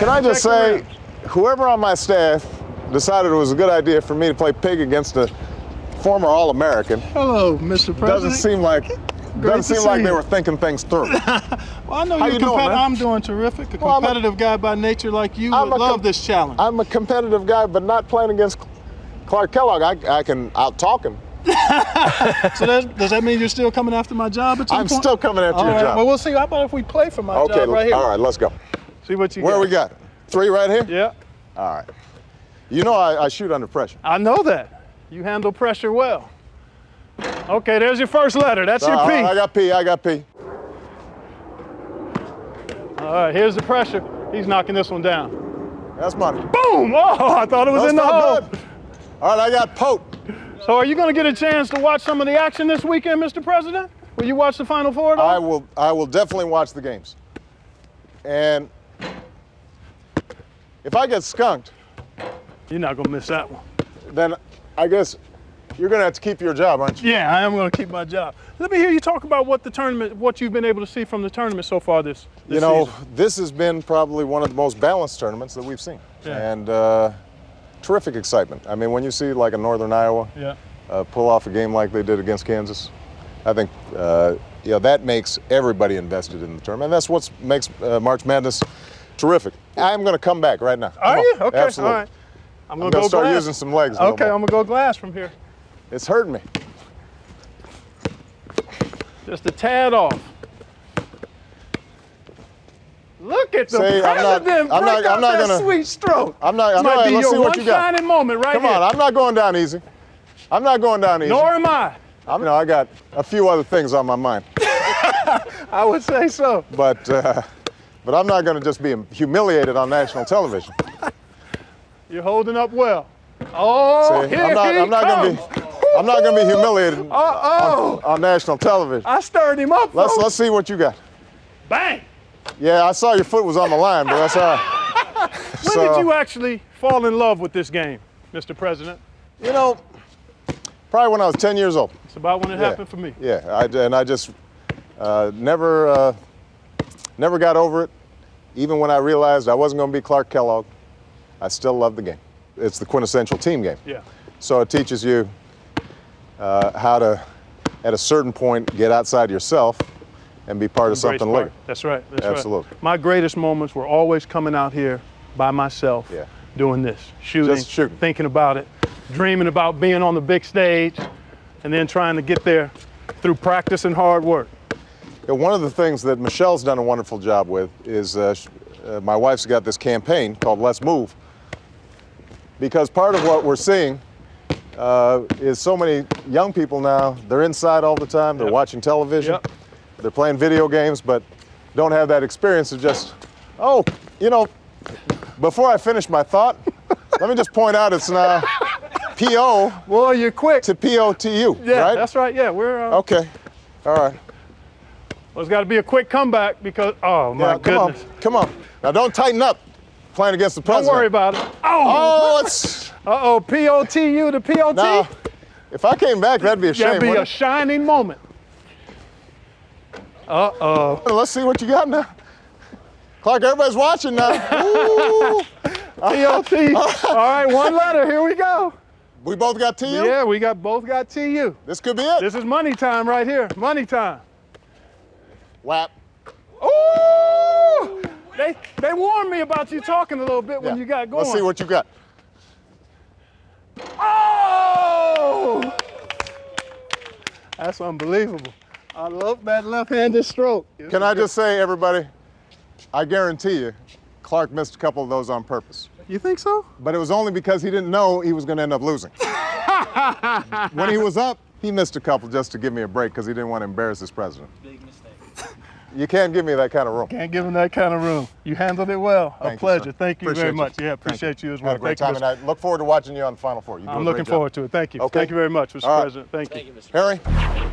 Can I just say, whoever on my staff decided it was a good idea for me to play pig against a former All-American Hello, Mr. President. doesn't seem like doesn't seem like see they were thinking things through. Well, I know How you're you doing, competitive. I'm doing terrific. A Well, I'm a- competitive guy by nature like you I'm would love this challenge. I'm a competitive guy, but not playing against Clark Kellogg. I, I can out-talk him. so that, does that mean you're still coming after my job at some I'm point? still coming after All your right, job. Well, we'll see. How about if we play for my okay, job right here? all right, let's go. See what you Where got. we got? Three right here? Yeah, All right. You know I, I shoot under pressure. I know that. You handle pressure well. Okay, there's your first letter. That's your P. right, I got P, I got P. All right, here's the pressure. He's knocking this one down. That's money. Boom! Oh, I thought it was That's in the hole. good. All right, I got Pope. So are you going to get a chance to watch some of the action this weekend, Mr. President? Will you watch the Final Four? I will I will definitely watch the games. And if I get skunked, You're not going to miss that one. then I guess you're gonna have to keep your job, aren't you? Yeah, I am going to keep my job. Let me hear you talk about what the tournament, what you've been able to see from the tournament so far this, this You know, season. this has been probably one of the most balanced tournaments that we've seen. Yeah. And uh, terrific excitement. I mean, when you see like a Northern Iowa Yeah. uh, pull off a game like they did against Kansas, I think uh, you know, that makes everybody invested in the tournament. And that's what makes uh, March Madness terrific. I'm going to come back right now. Are you? Okay. Absolutely. All right. I'm going going go to start glass. using some legs. Okay. I'm going to go glass from here. It's hurting me. Just a tad off. Look at the See, I'm not- president I'm not- I'm not that gonna- sweet stroke. I'm not. I'm not let's see what you got. shining moment right Come here. on, I'm not going down easy. I'm not going down easy. Nor am I. I'm, you know, I got a few other things on my mind, I would say so. but uh, but I'm not going to just be humiliated on national television. You're holding up well. Oh, See, here I'm not. he I'm not going comes. to be. I'm not going to be humiliated Uh-oh. on national television. I stirred him up, Let's folks. let's see what you got. Bang. Yeah, I saw your foot was on the line, but that's all right. When So- did you actually fall in love with this game, Mr. President? You know, probably when I was 10 years old. It's about when it Yeah. happened for me. Yeah, I, and I just uh, never, uh, never got over it. Even when I realized I wasn't going to be Clark Kellogg, I still love the game. It's the quintessential team game. Yeah. So it teaches you uh, how to, at a certain point, get outside yourself and be part of something part. bigger. That's right. That's right. Absolutely. My greatest moments were always coming out here by myself, Yeah. doing this, shooting, Just shooting. thinking about it, dreaming about being on the big stage, and then trying to get there through practice and hard work. Yeah, One of the things that Michelle's done a wonderful job with is uh, uh, my wife's got this campaign called Let's Move. Because part of what we're seeing uh, is so many young people now, they're inside all the time, they're Yep. watching television, Yep. they're playing video games, but don't have that experience of just, oh, you know, before I finish my thought, let me just point out it's now PO Well, you're quick. to po POTU, yeah, right? that's right. Yeah, we're. Uh, Okay, all right. Well, it's got to be a quick comeback because. Oh my Yeah, come goodness! on, come on. Now don't tighten up playing against the president. Don't worry about it. Oh, oh it's Uh oh, POTU to POT. now. If I came back, that'd be a shame. That'd be a wouldn't shining moment. Uh oh. it? Let's see what you got now. Clark, everybody's watching now. Ooh. POT. All right, one letter. Here we go. we both got TU. Yeah, we got both got TU. This could be it. This is money time right here. Money time. Whap. Ooh! They they warned me about you talking a little bit when Yeah. you got going. Let's see what you got. Oh! That's unbelievable. I love that left-handed stroke. Can I just say, everybody, I guarantee you, Clark missed a couple of those on purpose. You think so? But it was only because he didn't know he was going to end up losing. when he was up, he missed a couple just to give me a break because he didn't want to embarrass his president. Big mistake. You can't give me that kind of room. Can't give him that kind of room. You handled it well. Thank a pleasure. sir. Thank you Appreciate very you. much. Yeah, appreciate you as well. Had a great Thank time, you, and I look forward to watching you on the Final Four. You do I'm a looking job. forward to it. Thank you. Okay. Thank you very much, Mr. All right. President. Thank you. Thank you, Mr. Harry?